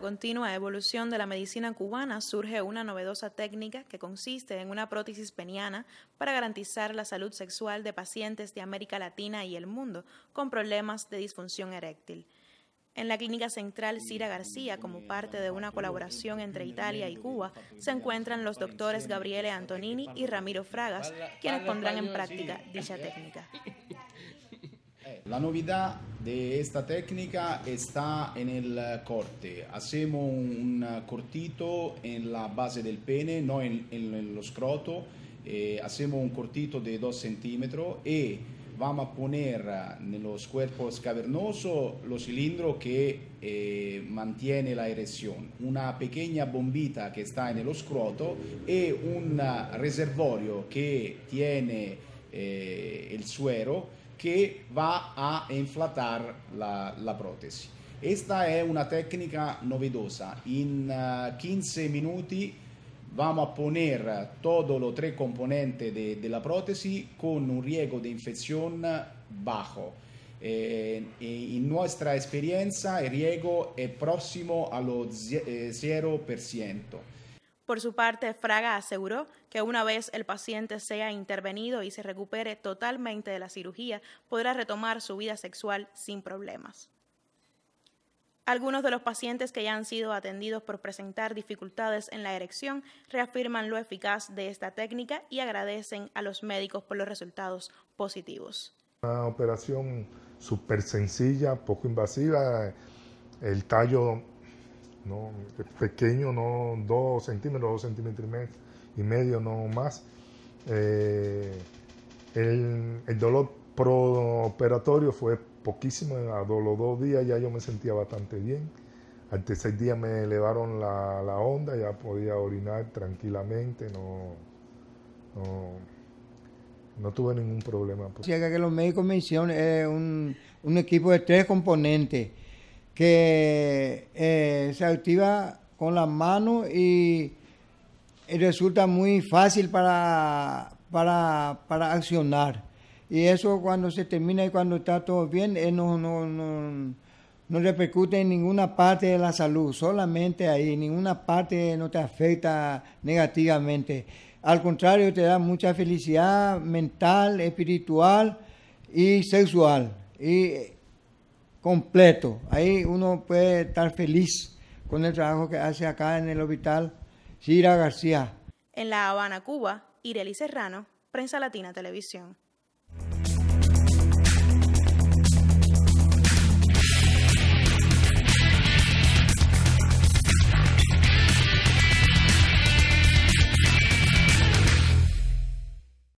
continua evolución de la medicina cubana surge una novedosa técnica que consiste en una prótesis peniana para garantizar la salud sexual de pacientes de América Latina y el mundo con problemas de disfunción eréctil. En la Clínica Central Cira García, como parte de una colaboración entre Italia y Cuba, se encuentran los doctores Gabriele Antonini y Ramiro Fragas, quienes pondrán en práctica dicha técnica. La novedad de esta técnica está en el corte. Hacemos un cortito en la base del pene, no en, en los scroto. Eh, hacemos un cortito de 2 centímetros y vamos a poner en los cuerpos cavernosos los cilindros que eh, mantiene la erección. Una pequeña bombita que está en el scroto y un reservorio que tiene eh, el suero que va a inflatar la, la prótesis. Esta es una técnica novedosa. En 15 minutos vamos a poner todos los tres componentes de, de, la con un riesgo de infección bajo. Eh, en nuestra experiencia el riesgo es próximo a los 0%. Por su parte, Fraga aseguró que una vez el paciente sea intervenido y se recupere totalmente de la cirugía, podrá retomar su vida sexual sin problemas. Algunos de los pacientes que ya han sido atendidos por presentar dificultades en la erección reafirman lo eficaz de esta técnica y agradecen a los médicos por los resultados positivos. Una operación súper sencilla, poco invasiva, el tallo no, pequeño, no dos centímetros, dos centímetros y medio, no más. Eh, el, el, dolor operatorio fue poquísimo, a los dos días ya yo me sentía bastante bien. Al tercer día me elevaron la, la onda, ya podía orinar tranquilamente, no, no, tuve ningún problema. que los médicos mencionan es un, un equipo de tres componentes que eh, se activa con las manos y, resulta muy fácil para, para, para, accionar. Y eso cuando se termina y cuando está todo bien, eh, no, no, no, no, repercute en ninguna parte de la salud, solamente ahí, ninguna parte no te afecta negativamente. Al contrario, te da mucha felicidad mental, espiritual y sexual. Y completo. Ahí uno puede estar feliz con el trabajo que hace acá en el hospital Cira García. En La Habana, Cuba, Ireli Serrano, Prensa Latina Televisión.